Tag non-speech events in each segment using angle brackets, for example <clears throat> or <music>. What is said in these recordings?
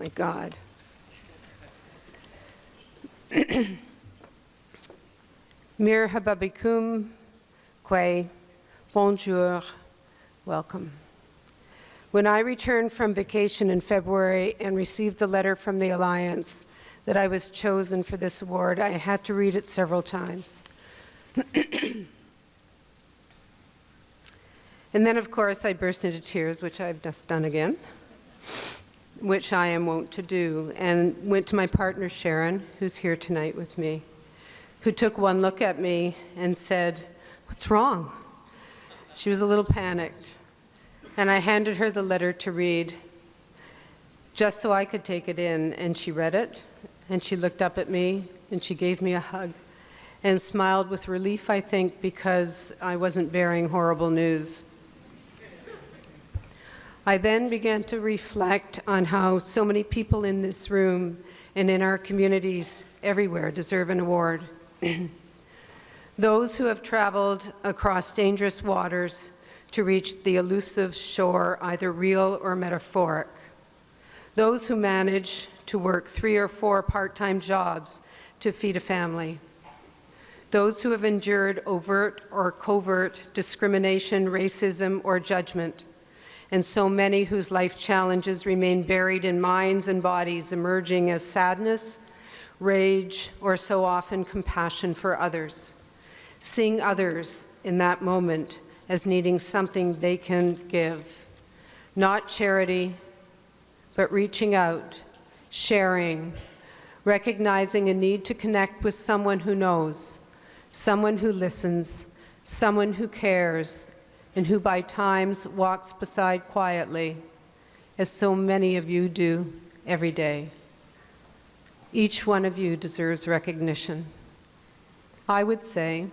my God. <clears throat> Mirhaba bikum, kwe, bonjour, welcome. When I returned from vacation in February and received the letter from the Alliance that I was chosen for this award, I had to read it several times. <clears throat> and then, of course, I burst into tears, which I've just done again, which I am wont to do, and went to my partner, Sharon, who's here tonight with me, who took one look at me and said, what's wrong? She was a little panicked. And I handed her the letter to read, just so I could take it in, and she read it, and she looked up at me, and she gave me a hug, and smiled with relief, I think, because I wasn't bearing horrible news. I then began to reflect on how so many people in this room and in our communities everywhere deserve an award. <clears throat> Those who have traveled across dangerous waters to reach the elusive shore, either real or metaphoric. Those who manage to work three or four part-time jobs to feed a family. Those who have endured overt or covert discrimination, racism, or judgment. And so many whose life challenges remain buried in minds and bodies, emerging as sadness, rage, or so often compassion for others. Seeing others in that moment as needing something they can give. Not charity, but reaching out, sharing, recognizing a need to connect with someone who knows, someone who listens, someone who cares, and who by times walks beside quietly, as so many of you do every day. Each one of you deserves recognition. I would say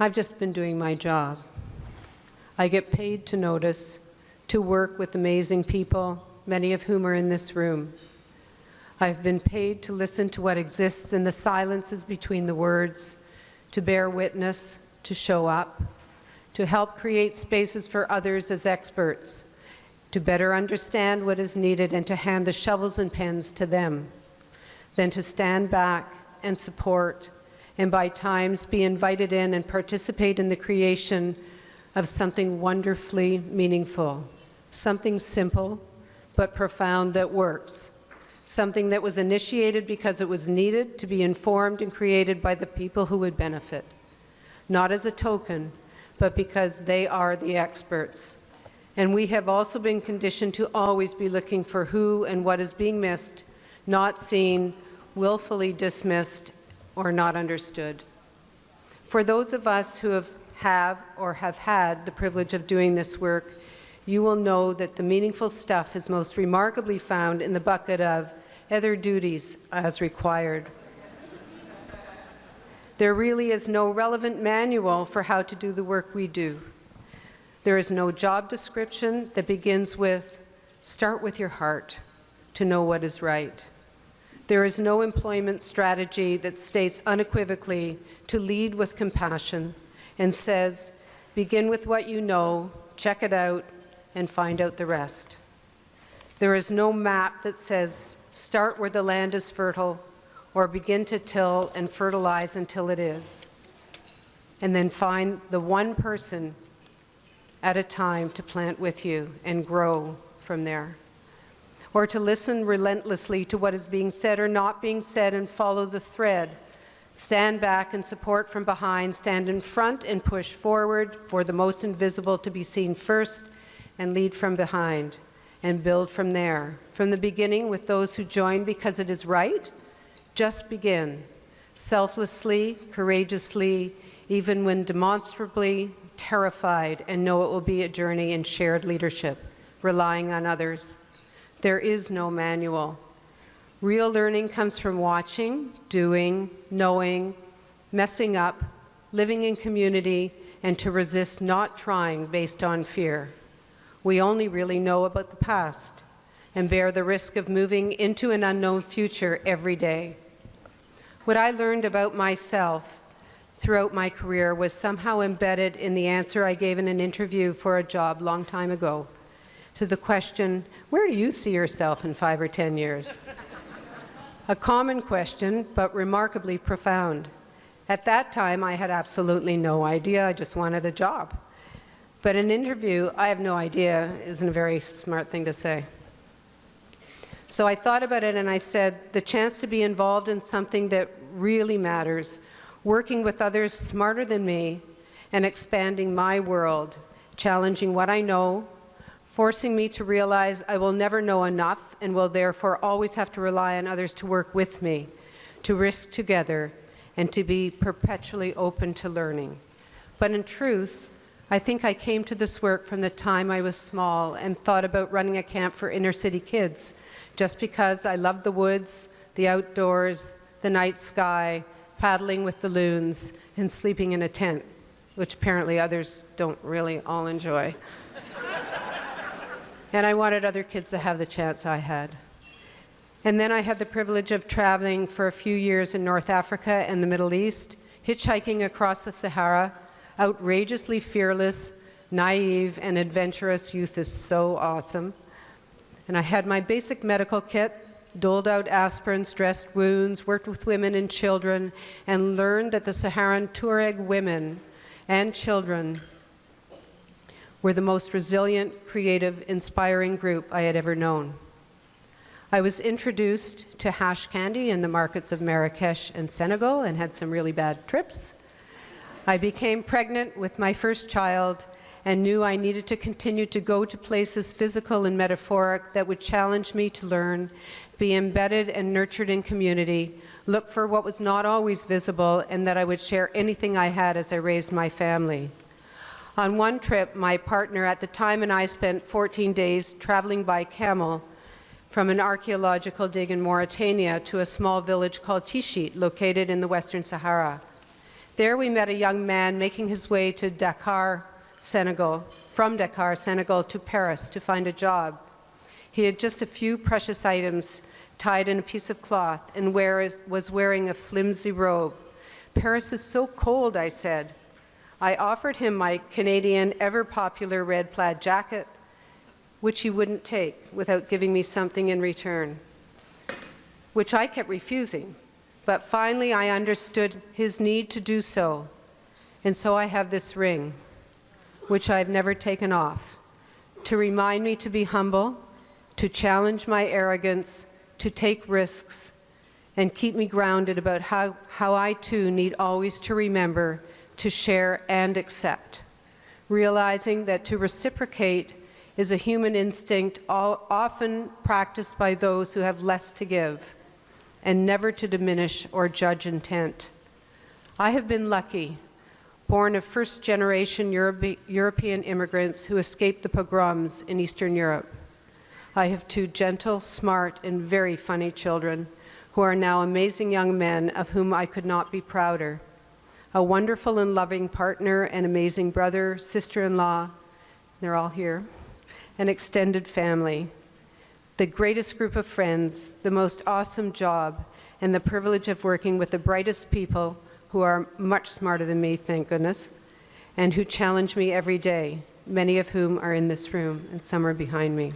I've just been doing my job. I get paid to notice, to work with amazing people, many of whom are in this room. I've been paid to listen to what exists in the silences between the words, to bear witness, to show up, to help create spaces for others as experts, to better understand what is needed and to hand the shovels and pens to them, then to stand back and support and by times be invited in and participate in the creation of something wonderfully meaningful, something simple but profound that works, something that was initiated because it was needed to be informed and created by the people who would benefit, not as a token, but because they are the experts. And we have also been conditioned to always be looking for who and what is being missed, not seen, willfully dismissed, or not understood. For those of us who have, have or have had the privilege of doing this work, you will know that the meaningful stuff is most remarkably found in the bucket of other duties as required. There really is no relevant manual for how to do the work we do. There is no job description that begins with, start with your heart to know what is right. There is no employment strategy that states unequivocally to lead with compassion and says, begin with what you know, check it out, and find out the rest. There is no map that says, start where the land is fertile, or begin to till and fertilize until it is, and then find the one person at a time to plant with you and grow from there or to listen relentlessly to what is being said or not being said and follow the thread. Stand back and support from behind, stand in front and push forward for the most invisible to be seen first and lead from behind and build from there. From the beginning with those who join because it is right, just begin. Selflessly, courageously, even when demonstrably terrified and know it will be a journey in shared leadership, relying on others. There is no manual. Real learning comes from watching, doing, knowing, messing up, living in community, and to resist not trying based on fear. We only really know about the past and bear the risk of moving into an unknown future every day. What I learned about myself throughout my career was somehow embedded in the answer I gave in an interview for a job long time ago to the question, where do you see yourself in five or 10 years? A common question, but remarkably profound. At that time, I had absolutely no idea. I just wanted a job. But an interview, I have no idea, isn't a very smart thing to say. So I thought about it and I said, the chance to be involved in something that really matters, working with others smarter than me, and expanding my world, challenging what I know, forcing me to realize I will never know enough and will therefore always have to rely on others to work with me, to risk together, and to be perpetually open to learning. But in truth, I think I came to this work from the time I was small and thought about running a camp for inner city kids just because I loved the woods, the outdoors, the night sky, paddling with the loons, and sleeping in a tent, which apparently others don't really all enjoy. <laughs> and I wanted other kids to have the chance I had. And then I had the privilege of traveling for a few years in North Africa and the Middle East, hitchhiking across the Sahara, outrageously fearless, naive, and adventurous youth is so awesome and I had my basic medical kit, doled out aspirins, dressed wounds, worked with women and children, and learned that the Saharan Tuareg women and children were the most resilient, creative, inspiring group I had ever known. I was introduced to hash candy in the markets of Marrakesh and Senegal and had some really bad trips. I became pregnant with my first child and knew I needed to continue to go to places physical and metaphoric that would challenge me to learn, be embedded and nurtured in community, look for what was not always visible, and that I would share anything I had as I raised my family. On one trip, my partner at the time and I spent 14 days traveling by camel from an archaeological dig in Mauritania to a small village called Tichit, located in the Western Sahara. There we met a young man making his way to Dakar, Senegal, from Dakar, Senegal to Paris to find a job. He had just a few precious items tied in a piece of cloth and wear, was wearing a flimsy robe. Paris is so cold, I said. I offered him my Canadian ever-popular red plaid jacket, which he wouldn't take without giving me something in return, which I kept refusing. But finally I understood his need to do so, and so I have this ring which I've never taken off, to remind me to be humble, to challenge my arrogance, to take risks, and keep me grounded about how, how I too need always to remember to share and accept, realizing that to reciprocate is a human instinct all, often practiced by those who have less to give, and never to diminish or judge intent. I have been lucky born of first-generation Europe European immigrants who escaped the pogroms in Eastern Europe. I have two gentle, smart, and very funny children who are now amazing young men of whom I could not be prouder. A wonderful and loving partner, an amazing brother, sister-in-law, they're all here, an extended family, the greatest group of friends, the most awesome job, and the privilege of working with the brightest people who are much smarter than me, thank goodness, and who challenge me every day, many of whom are in this room, and some are behind me.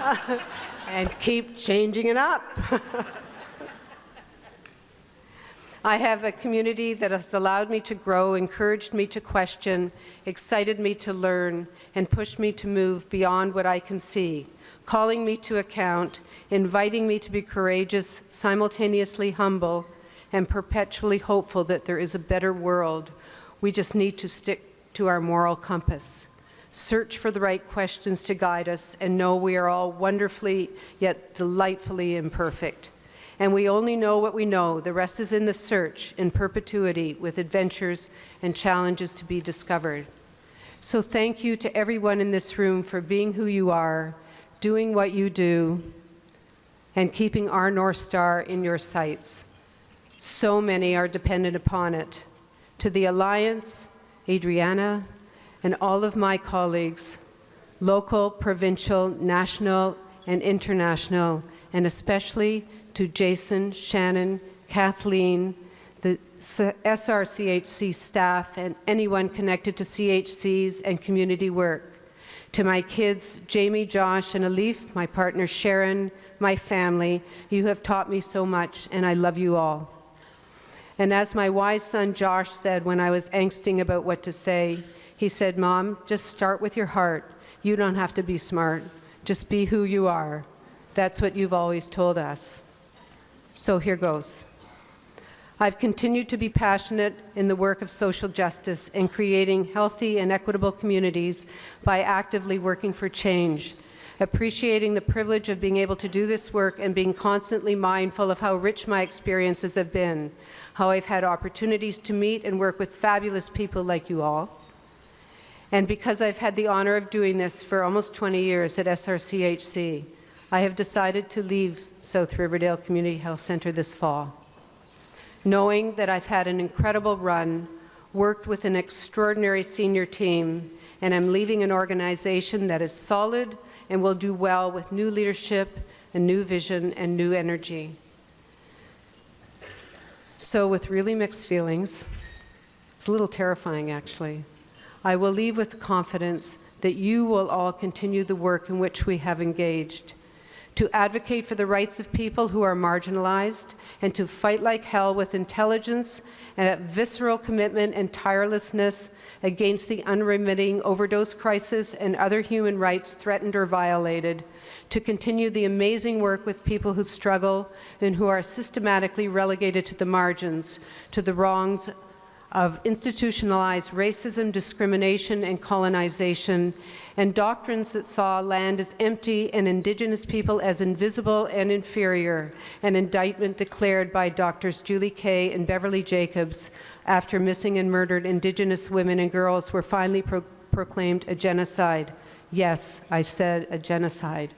<laughs> and keep changing it up. <laughs> I have a community that has allowed me to grow, encouraged me to question, excited me to learn, and pushed me to move beyond what I can see, calling me to account, inviting me to be courageous, simultaneously humble, and perpetually hopeful that there is a better world. We just need to stick to our moral compass, search for the right questions to guide us, and know we are all wonderfully yet delightfully imperfect. And we only know what we know. The rest is in the search, in perpetuity, with adventures and challenges to be discovered. So thank you to everyone in this room for being who you are, doing what you do, and keeping our North Star in your sights. So many are dependent upon it. To the Alliance, Adriana, and all of my colleagues, local, provincial, national, and international, and especially to Jason, Shannon, Kathleen, the SRCHC staff and anyone connected to CHCs and community work. To my kids, Jamie, Josh, and Alif, my partner Sharon, my family, you have taught me so much, and I love you all. And as my wise son Josh said when I was angsting about what to say, he said, Mom, just start with your heart. You don't have to be smart. Just be who you are. That's what you've always told us. So here goes. I've continued to be passionate in the work of social justice and creating healthy and equitable communities by actively working for change, appreciating the privilege of being able to do this work and being constantly mindful of how rich my experiences have been, how I've had opportunities to meet and work with fabulous people like you all, and because I've had the honor of doing this for almost 20 years at SRCHC, I have decided to leave South Riverdale Community Health Centre this fall knowing that I've had an incredible run, worked with an extraordinary senior team, and I'm leaving an organization that is solid and will do well with new leadership, a new vision, and new energy. So with really mixed feelings, it's a little terrifying actually, I will leave with confidence that you will all continue the work in which we have engaged. To advocate for the rights of people who are marginalized, and to fight like hell with intelligence and a visceral commitment and tirelessness against the unremitting overdose crisis and other human rights threatened or violated, to continue the amazing work with people who struggle and who are systematically relegated to the margins, to the wrongs of institutionalized racism, discrimination, and colonization, and doctrines that saw land as empty and Indigenous people as invisible and inferior, an indictment declared by doctors Julie Kay and Beverly Jacobs after missing and murdered Indigenous women and girls were finally pro proclaimed a genocide. Yes, I said a genocide.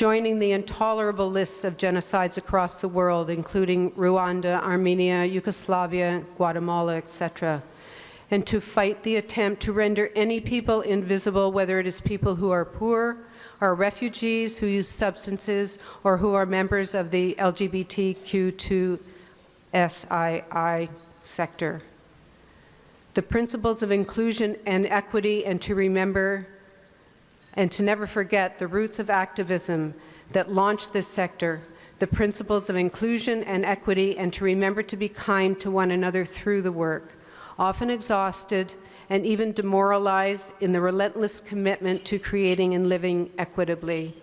Joining the intolerable lists of genocides across the world, including Rwanda, Armenia, Yugoslavia, Guatemala, etc., and to fight the attempt to render any people invisible, whether it is people who are poor, are refugees who use substances, or who are members of the LGBTQ2SII sector. The principles of inclusion and equity and to remember and to never forget the roots of activism that launched this sector, the principles of inclusion and equity, and to remember to be kind to one another through the work, often exhausted and even demoralized in the relentless commitment to creating and living equitably.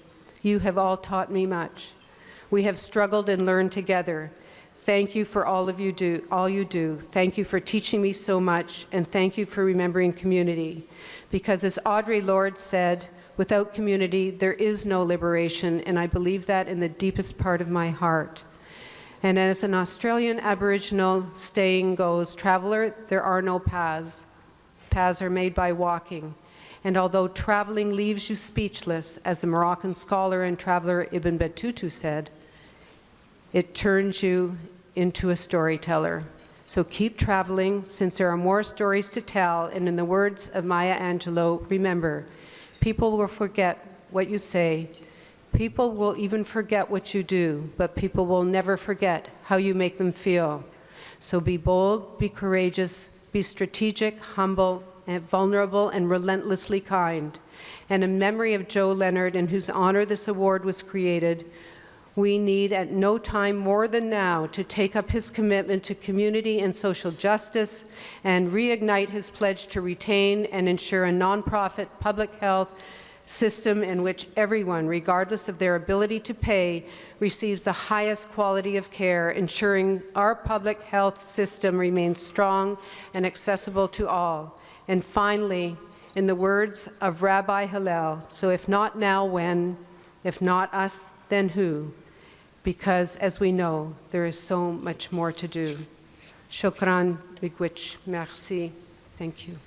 You have all taught me much. We have struggled and learned together. Thank you for all of you do, all you do. Thank you for teaching me so much, and thank you for remembering community. Because as Audre Lorde said, Without community, there is no liberation, and I believe that in the deepest part of my heart. And as an Australian Aboriginal saying goes, traveler, there are no paths. Paths are made by walking. And although traveling leaves you speechless, as the Moroccan scholar and traveler Ibn Battuta said, it turns you into a storyteller. So keep traveling, since there are more stories to tell, and in the words of Maya Angelou, remember, People will forget what you say. People will even forget what you do, but people will never forget how you make them feel. So be bold, be courageous, be strategic, humble, and vulnerable, and relentlessly kind. And in memory of Joe Leonard, in whose honor this award was created, we need at no time more than now to take up his commitment to community and social justice and reignite his pledge to retain and ensure a nonprofit public health system in which everyone, regardless of their ability to pay, receives the highest quality of care, ensuring our public health system remains strong and accessible to all. And finally, in the words of Rabbi Hillel, so if not now, when? If not us, then who? Because, as we know, there is so much more to do. Shukran, big merci. Thank you.